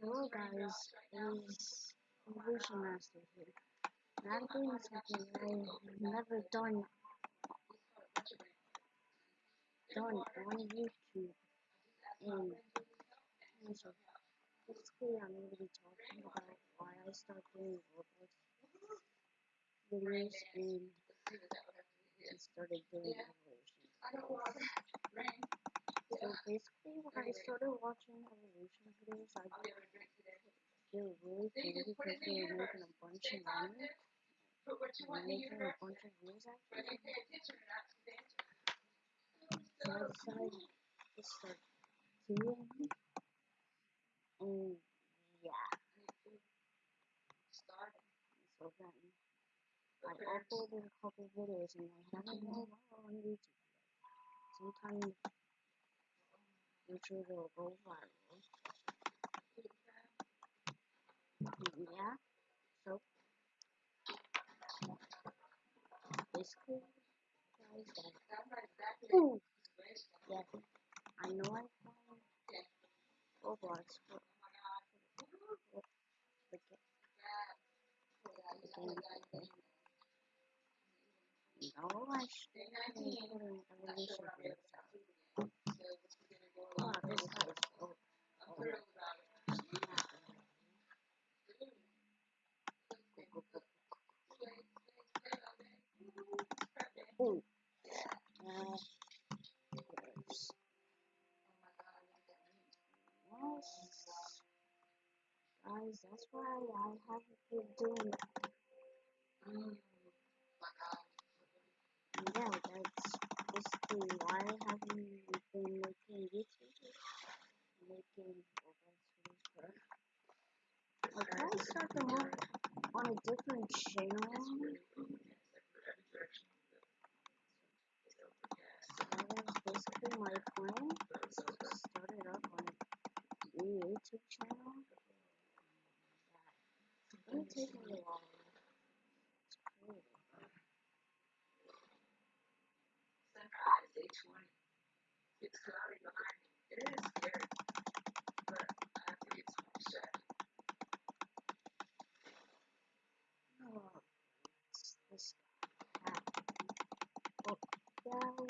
Hello guys, it's Evolution Master here. And I'm doing something I've never done done on YouTube. And, and so basically I'm to be talking about why I started doing Roblox videos and started doing Evolution. So basically when I started watching Evolution videos I they were really cool because they were making a bunch of money. They were making a bunch of views actually. So I decided to start doing it. And oh, yeah. So then I uploaded a couple videos and I haven't been on YouTube yet. Sometime future will. Yeah. So guys that. I know I found Roblox but No, I should be putting evolution videos out. Wow, this guy is so oh, Ooh. Uh, yes. Yes. Guys, that's why I haven't been doing. Um, yeah, that's basically why I haven't been making YouTube, making Roblox videos for. I tried to start them up on a different channel. So that basically my plan. Start it up on a new YouTube channel. Yeah. It's gonna take me a while. It's cool. 20. It's cloudy behind me. It is scary, but I to get some distracted. Oh, it's this guy. Oh, yeah.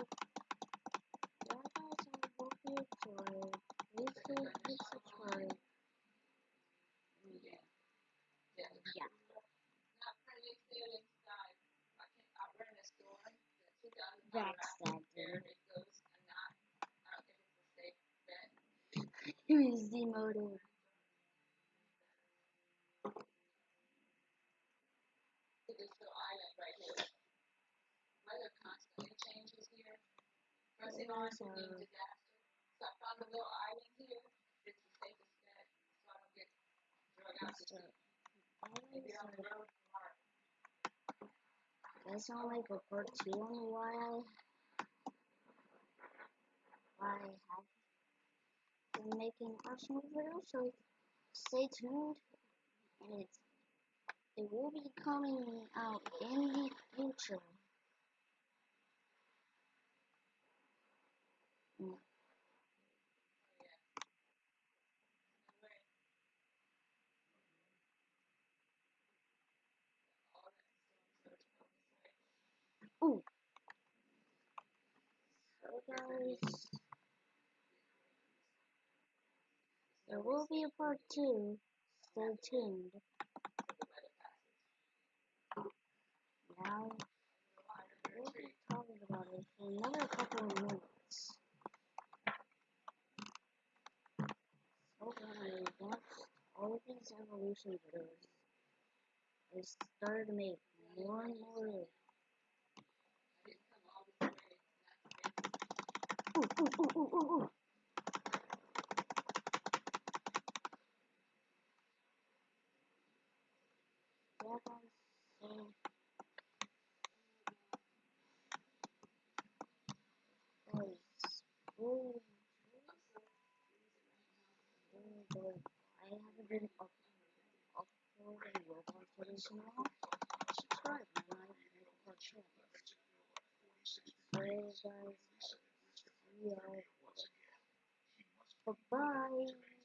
Yeah, guys, I hope you enjoyed. Please don't forget to subscribe. Yeah. Yeah. yeah. Not pretty. I a That's that dude. it goes and not I don't think it's a safe bet. He was demoted. To this little island right here. Weather constantly changes here. Pressing on to disaster. So I found a little island here. The safest so I don't get drug out the I'll a part two on why I, why I have been making Arsenal videos. So stay tuned, and it's it will be coming out in the future. Mm, Oh. Ooh. So guys, there will be a part two. Stay tuned. Now we'll be talking about it for another couple of minutes. So when I watched all of these evolution videos, I started to make more and more. Ooh, ooh, ooh, ooh, ooh, ooh. I haven't been up, uploading Roblox videos in a while. Subscribe, part two. So, guys, see y'all. Bye bye.